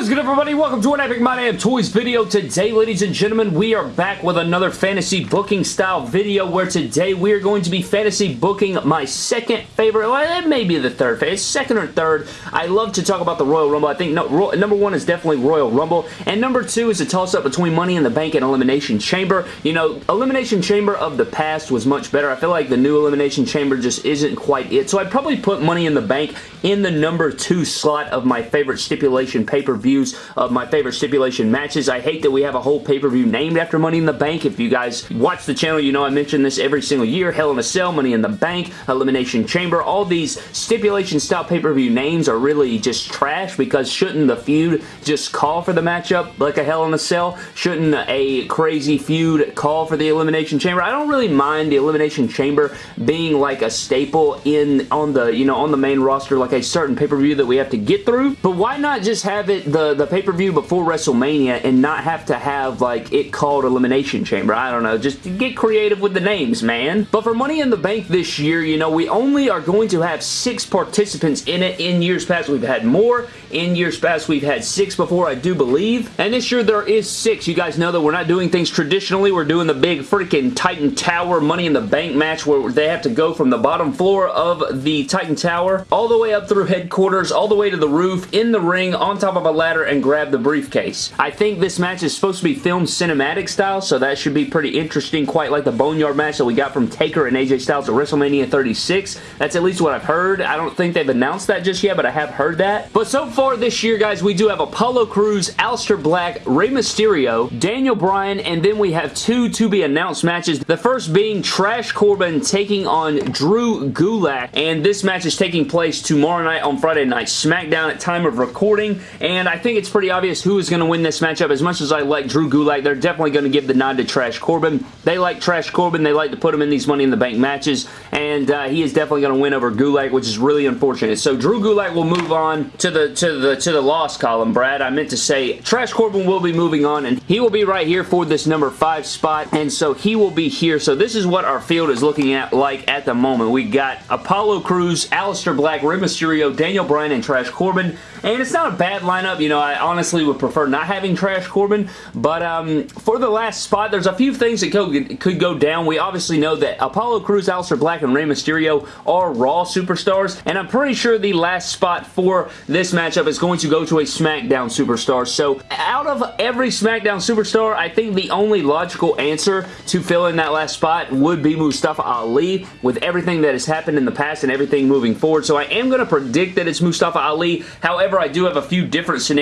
What is good everybody? Welcome to an Epic My Damn Toys video. Today, ladies and gentlemen, we are back with another fantasy booking style video where today we are going to be fantasy booking my second favorite, well, it may be the third favorite, second or third. I love to talk about the Royal Rumble. I think no, number one is definitely Royal Rumble, and number two is a toss-up between Money in the Bank and Elimination Chamber. You know, Elimination Chamber of the past was much better. I feel like the new Elimination Chamber just isn't quite it, so I'd probably put Money in the Bank in the number two slot of my favorite stipulation pay-per-view of my favorite stipulation matches. I hate that we have a whole pay-per-view named after Money in the Bank. If you guys watch the channel, you know I mention this every single year. Hell in a Cell, Money in the Bank, Elimination Chamber. All these stipulation style pay-per-view names are really just trash because shouldn't the feud just call for the matchup like a Hell in a Cell? Shouldn't a crazy feud call for the Elimination Chamber? I don't really mind the Elimination Chamber being like a staple in on the, you know, on the main roster like a certain pay-per-view that we have to get through, but why not just have it the, the pay-per-view before WrestleMania and not have to have like it called Elimination Chamber. I don't know. Just get creative with the names, man. But for Money in the Bank this year, you know, we only are going to have six participants in it. In years past, we've had more. In years past, we've had six before, I do believe. And this year, there is six. You guys know that we're not doing things traditionally. We're doing the big freaking Titan Tower Money in the Bank match where they have to go from the bottom floor of the Titan Tower all the way up through headquarters, all the way to the roof, in the ring, on top of a ladder and grab the briefcase. I think this match is supposed to be filmed cinematic style, so that should be pretty interesting, quite like the Boneyard match that we got from Taker and AJ Styles at WrestleMania 36. That's at least what I've heard. I don't think they've announced that just yet, but I have heard that. But so far this year, guys, we do have Apollo Crews, Aleister Black, Rey Mysterio, Daniel Bryan, and then we have two to-be-announced matches. The first being Trash Corbin taking on Drew Gulak, and this match is taking place tomorrow night on Friday Night SmackDown at time of recording, and I think it's pretty obvious who is going to win this matchup. As much as I like Drew Gulak, they're definitely going to give the nod to Trash Corbin. They like Trash Corbin. They like to put him in these Money in the Bank matches, and uh, he is definitely going to win over Gulak, which is really unfortunate. So Drew Gulak will move on to the to the to the loss column, Brad. I meant to say Trash Corbin will be moving on, and he will be right here for this number five spot, and so he will be here. So this is what our field is looking at like at the moment. We got Apollo Crews, Aleister Black, Rey Mysterio, Daniel Bryan, and Trash Corbin, and it's not a bad lineup. You know, I honestly would prefer not having Trash Corbin, but um, for the last spot, there's a few things that could, could go down. We obviously know that Apollo Crews, Aleister Black, and Rey Mysterio are Raw superstars, and I'm pretty sure the last spot for this matchup is going to go to a SmackDown superstar. So out of every SmackDown superstar, I think the only logical answer to fill in that last spot would be Mustafa Ali with everything that has happened in the past and everything moving forward. So I am going to predict that it's Mustafa Ali. However, I do have a few different scenarios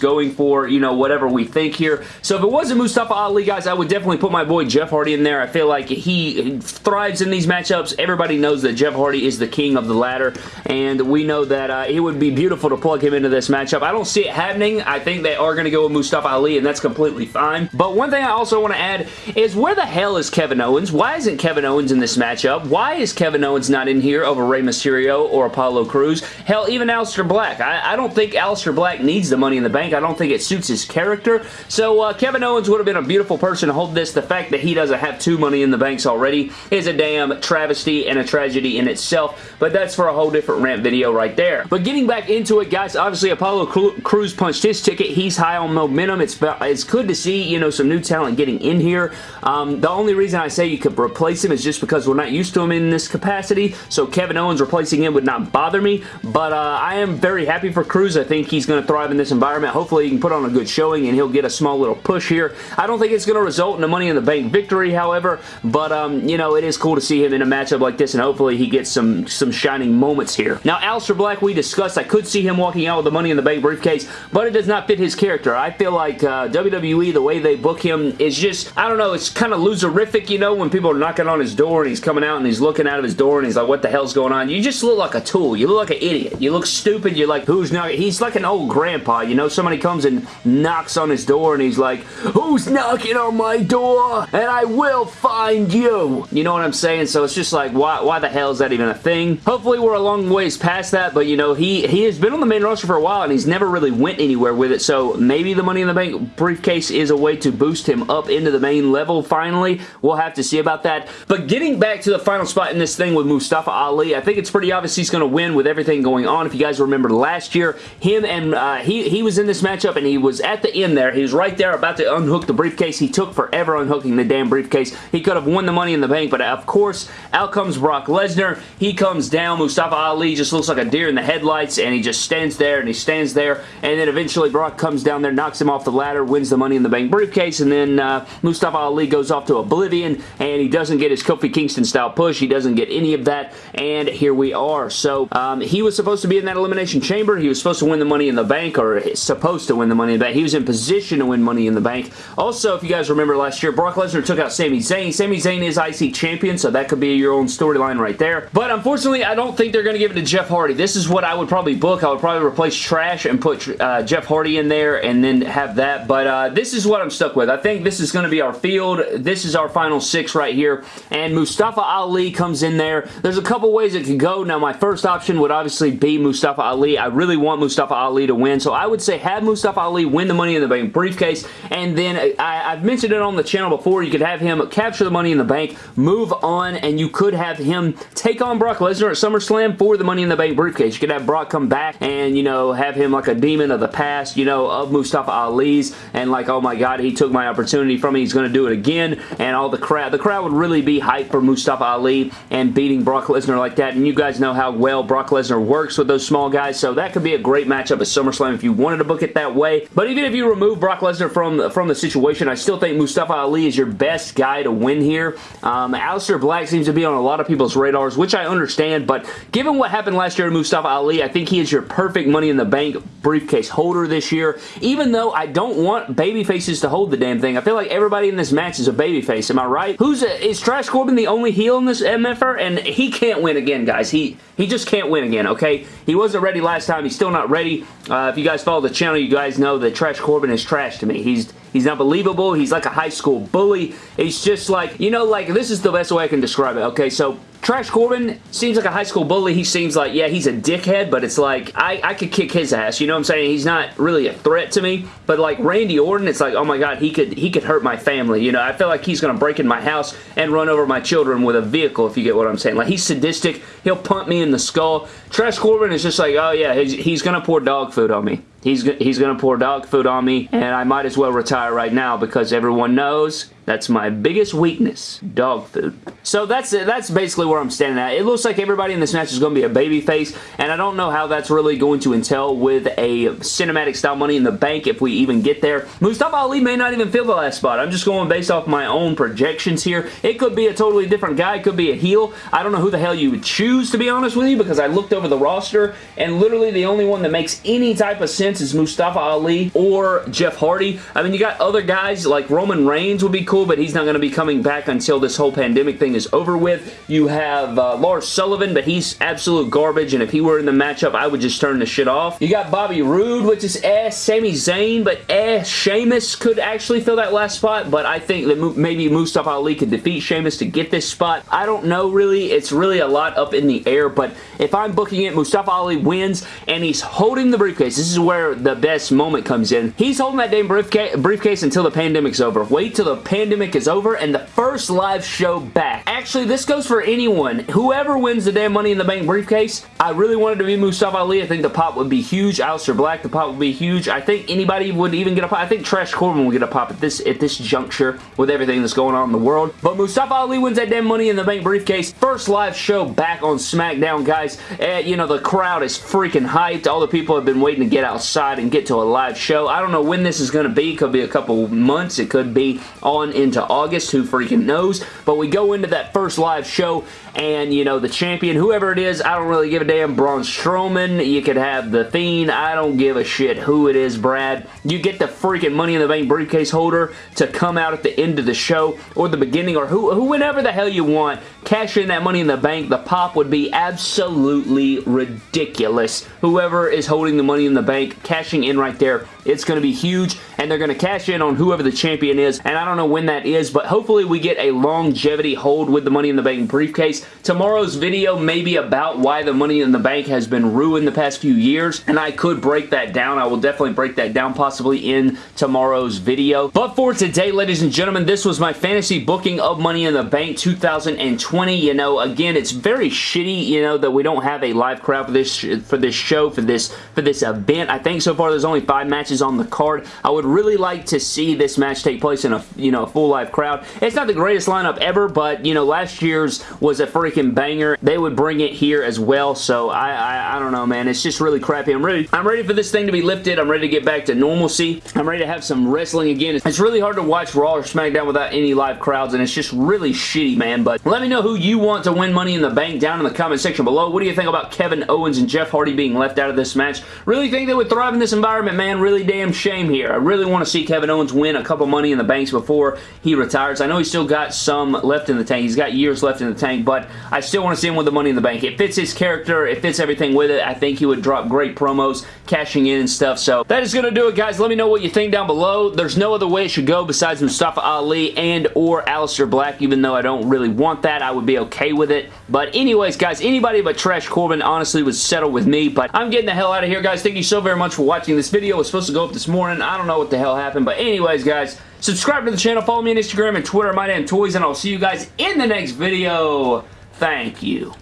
going for, you know, whatever we think here. So if it wasn't Mustafa Ali, guys, I would definitely put my boy Jeff Hardy in there. I feel like he thrives in these matchups. Everybody knows that Jeff Hardy is the king of the ladder, and we know that uh, it would be beautiful to plug him into this matchup. I don't see it happening. I think they are going to go with Mustafa Ali, and that's completely fine. But one thing I also want to add is where the hell is Kevin Owens? Why isn't Kevin Owens in this matchup? Why is Kevin Owens not in here over Rey Mysterio or Apollo Crews? Hell, even Aleister Black. I, I don't think Aleister Black needs the Money in the Bank. I don't think it suits his character. So uh, Kevin Owens would have been a beautiful person to hold this. The fact that he doesn't have two Money in the Banks already is a damn travesty and a tragedy in itself. But that's for a whole different rant video right there. But getting back into it, guys, obviously Apollo Crews punched his ticket. He's high on momentum. It's, it's good to see, you know, some new talent getting in here. Um, the only reason I say you could replace him is just because we're not used to him in this capacity. So Kevin Owens replacing him would not bother me. But uh, I am very happy for Crews. I think he's going to thrive in this environment. Hopefully he can put on a good showing and he'll get a small little push here. I don't think it's going to result in a Money in the Bank victory, however, but, um, you know, it is cool to see him in a matchup like this and hopefully he gets some, some shining moments here. Now, Aleister Black, we discussed, I could see him walking out with the Money in the Bank briefcase, but it does not fit his character. I feel like uh, WWE, the way they book him is just, I don't know, it's kind of loserific, you know, when people are knocking on his door and he's coming out and he's looking out of his door and he's like, what the hell's going on? You just look like a tool. You look like an idiot. You look stupid. You're like, who's knocking? He's like an old grandpa, you know, somebody comes and knocks on his door and he's like, who's knocking on my door? And I will find you. You know what I'm saying? So it's just like, why, why the hell is that even a thing? Hopefully we're a long ways past that, but you know, he, he has been on the main roster for a while and he's never really went anywhere with it, so maybe the Money in the Bank briefcase is a way to boost him up into the main level finally. We'll have to see about that. But getting back to the final spot in this thing with Mustafa Ali, I think it's pretty obvious he's going to win with everything going on. If you guys remember last year, him and uh, he, he was in this matchup and he was at the end there. He was right there about to unhook the briefcase. He took forever unhooking the damn briefcase. He could have won the money in the bank, but of course, out comes Brock Lesnar. He comes down. Mustafa Ali just looks like a deer in the headlights and he just stands there and he stands there and then eventually Brock comes down there, knocks him off the ladder, wins the money in the bank briefcase and then uh, Mustafa Ali goes off to oblivion and he doesn't get his Kofi Kingston style push. He doesn't get any of that and here we are. So um, he was supposed to be in that Elimination Chamber. He was supposed to win the money in the bank supposed to win the money in the bank. He was in position to win money in the bank. Also, if you guys remember last year, Brock Lesnar took out Sami Zayn. Sami Zayn is IC champion, so that could be your own storyline right there. But unfortunately, I don't think they're going to give it to Jeff Hardy. This is what I would probably book. I would probably replace Trash and put uh, Jeff Hardy in there and then have that. But uh, this is what I'm stuck with. I think this is going to be our field. This is our final six right here. And Mustafa Ali comes in there. There's a couple ways it could go. Now, my first option would obviously be Mustafa Ali. I really want Mustafa Ali to win. So I would say have Mustafa Ali win the Money in the Bank briefcase. And then uh, I, I've mentioned it on the channel before. You could have him capture the Money in the Bank, move on, and you could have him take on Brock Lesnar at SummerSlam for the Money in the Bank briefcase. You could have Brock come back and, you know, have him like a demon of the past, you know, of Mustafa Ali's and like, oh my god, he took my opportunity from me. He's going to do it again. And all the crowd, the crowd would really be hyped for Mustafa Ali and beating Brock Lesnar like that. And you guys know how well Brock Lesnar works with those small guys. So that could be a great matchup at SummerSlam if you wanted to book it that way. But even if you remove Brock Lesnar from, from the situation, I still think Mustafa Ali is your best guy to win here. Um, Aleister Black seems to be on a lot of people's radars, which I understand, but given what happened last year to Mustafa Ali, I think he is your perfect Money in the Bank briefcase holder this year, even though I don't want baby faces to hold the damn thing. I feel like everybody in this match is a baby face. Am I right? Who's a, Is Trash Corbin the only heel in this MFR? And he can't win again, guys. He he just can't win again, okay? He wasn't ready last time. He's still not ready. Uh, if you guys follow the channel, you guys know that Trash Corbin is trash to me. He's He's unbelievable. He's like a high school bully. He's just like, you know, like, this is the best way I can describe it, okay? So, Trash Corbin seems like a high school bully. He seems like, yeah, he's a dickhead, but it's like, I, I could kick his ass. You know what I'm saying? He's not really a threat to me. But like Randy Orton, it's like, oh my god, he could he could hurt my family. You know, I feel like he's going to break in my house and run over my children with a vehicle, if you get what I'm saying. Like, he's sadistic. He'll punt me in the skull. Trash Corbin is just like, oh yeah, he's, he's going to pour dog food on me. He's, he's going to pour dog food on me, and I might as well retire right now because everyone knows that's my biggest weakness, dog food. So that's that's basically where I'm standing at. It looks like everybody in this match is going to be a baby face, and I don't know how that's really going to entail with a cinematic style Money in the Bank if we even get there. Mustafa Ali may not even fill the last spot. I'm just going based off my own projections here. It could be a totally different guy. It could be a heel. I don't know who the hell you would choose, to be honest with you, because I looked over the roster, and literally the only one that makes any type of sense is Mustafa Ali or Jeff Hardy. I mean, you got other guys like Roman Reigns would be cool, but he's not going to be coming back until this whole pandemic thing is over with. You have uh, Lars Sullivan, but he's absolute garbage, and if he were in the matchup, I would just turn the shit off. You got Bobby Roode, which is eh. Sami Zayn, but eh. Sheamus could actually fill that last spot, but I think that maybe Mustafa Ali could defeat Sheamus to get this spot. I don't know, really. It's really a lot up in the air, but if I'm booking it, Mustafa Ali wins, and he's holding the briefcase. This is where the best moment comes in. He's holding that damn briefcase, briefcase until the pandemic's over. Wait till the pandemic pandemic is over and the first live show back. Actually, this goes for anyone. Whoever wins the damn Money in the Bank briefcase, I really wanted to be Mustafa Ali. I think the pop would be huge. Aleister Black, the pop would be huge. I think anybody would even get a pop. I think Trash Corbin would get a pop at this at this juncture with everything that's going on in the world. But Mustafa Ali wins that damn Money in the Bank briefcase. First live show back on SmackDown, guys. Uh, you know, the crowd is freaking hyped. All the people have been waiting to get outside and get to a live show. I don't know when this is going to be. It could be a couple months. It could be on into August. Who freaking knows? But we go into that first live show and, you know, the champion, whoever it is, I don't really give a damn. Braun Strowman, you could have The Fiend. I don't give a shit who it is, Brad. You get the freaking Money in the Bank briefcase holder to come out at the end of the show or the beginning or who, who whenever the hell you want. Cash in that Money in the Bank. The pop would be absolutely ridiculous. Whoever is holding the Money in the Bank, cashing in right there It's going to be huge, and they're going to cash in on whoever the champion is, and I don't know when that is, but hopefully we get a longevity hold with the Money in the Bank briefcase. Tomorrow's video may be about why the Money in the Bank has been ruined the past few years, and I could break that down. I will definitely break that down possibly in tomorrow's video. But for today, ladies and gentlemen, this was my fantasy booking of Money in the Bank 2020. You know, again, it's very shitty, you know, that we don't have a live crowd for this for this show, for this for this event. I think so far there's only five matches on the card. I would really like to see this match take place in a, you know, full live crowd. It's not the greatest lineup ever, but, you know, last year's was a freaking banger. They would bring it here as well, so I, I, I don't know, man. It's just really crappy. I'm ready. I'm ready for this thing to be lifted. I'm ready to get back to normalcy. I'm ready to have some wrestling again. It's really hard to watch Raw or SmackDown without any live crowds, and it's just really shitty, man. But let me know who you want to win Money in the Bank down in the comment section below. What do you think about Kevin Owens and Jeff Hardy being left out of this match? Really think they would thrive in this environment, man. Really damn shame here. I really want to see Kevin Owens win a couple Money in the Banks before he retires. I know he's still got some left in the tank. He's got years left in the tank, but I still want to see him with the Money in the Bank. It fits his character. It fits everything with it. I think he would drop great promos, cashing in and stuff. So that is going to do it, guys. Let me know what you think down below. There's no other way it should go besides Mustafa Ali and or Aleister Black, even though I don't really want that. I would be okay with it. But anyways, guys, anybody but Trash Corbin honestly would settle with me. But I'm getting the hell out of here, guys. Thank you so very much for watching this video. Was supposed to go up this morning. I don't know what the hell happened. But anyways, guys, subscribe to the channel. Follow me on Instagram and Twitter. My name is Toys, and I'll see you guys in the next video. Thank you.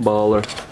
Baller.